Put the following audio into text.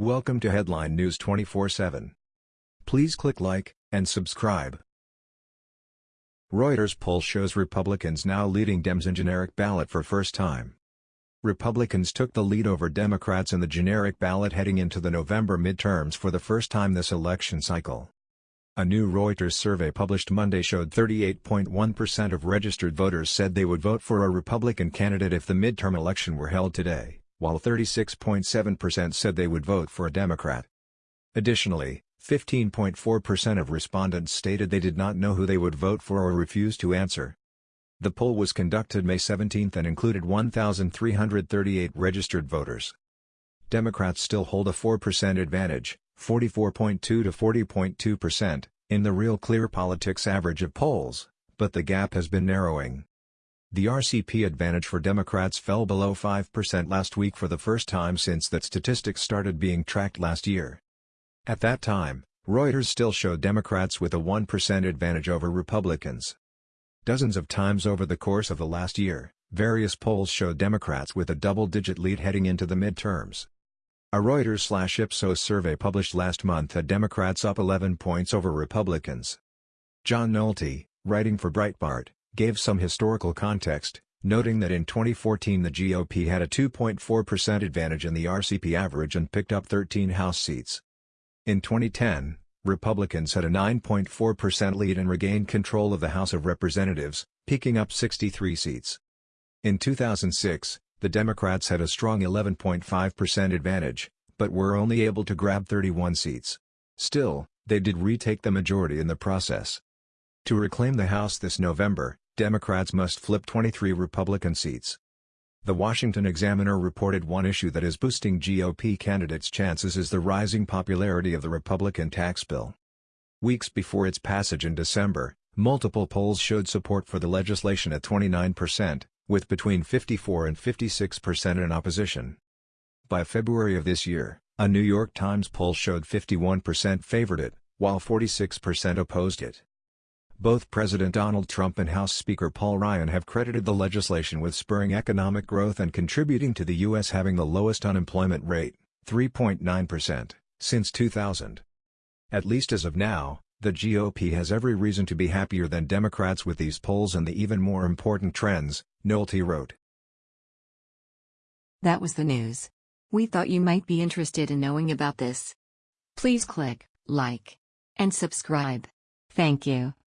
Welcome to Headline News 24/7. Please click like and subscribe. Reuters poll shows Republicans now leading Dems in generic ballot for first time. Republicans took the lead over Democrats in the generic ballot heading into the November midterms for the first time this election cycle. A new Reuters survey published Monday showed 38.1% of registered voters said they would vote for a Republican candidate if the midterm election were held today while 36.7% said they would vote for a Democrat. Additionally, 15.4% of respondents stated they did not know who they would vote for or refused to answer. The poll was conducted May 17 and included 1,338 registered voters. Democrats still hold a 4% advantage, 44.2 to 40.2%, in the Real Clear Politics average of polls, but the gap has been narrowing. The RCP advantage for Democrats fell below 5% last week for the first time since that statistics started being tracked last year. At that time, Reuters still showed Democrats with a 1% advantage over Republicans. Dozens of times over the course of the last year, various polls showed Democrats with a double-digit lead heading into the midterms. A Reuters-Ipsos survey published last month had Democrats up 11 points over Republicans. John Nolte, writing for Breitbart, gave some historical context, noting that in 2014 the GOP had a 2.4% advantage in the RCP average and picked up 13 House seats. In 2010, Republicans had a 9.4% lead and regained control of the House of Representatives, picking up 63 seats. In 2006, the Democrats had a strong 11.5% advantage, but were only able to grab 31 seats. Still, they did retake the majority in the process. To reclaim the House this November, Democrats must flip 23 Republican seats. The Washington Examiner reported one issue that is boosting GOP candidates' chances is the rising popularity of the Republican tax bill. Weeks before its passage in December, multiple polls showed support for the legislation at 29%, with between 54 and 56% in opposition. By February of this year, a New York Times poll showed 51% favored it, while 46% opposed it. Both President Donald Trump and House Speaker Paul Ryan have credited the legislation with spurring economic growth and contributing to the U.S. having the lowest unemployment rate, 3.9%, since 2000. At least as of now, the GOP has every reason to be happier than Democrats with these polls and the even more important trends, Nolte wrote. That was the news. We thought you might be interested in knowing about this. Please click like and subscribe. Thank you.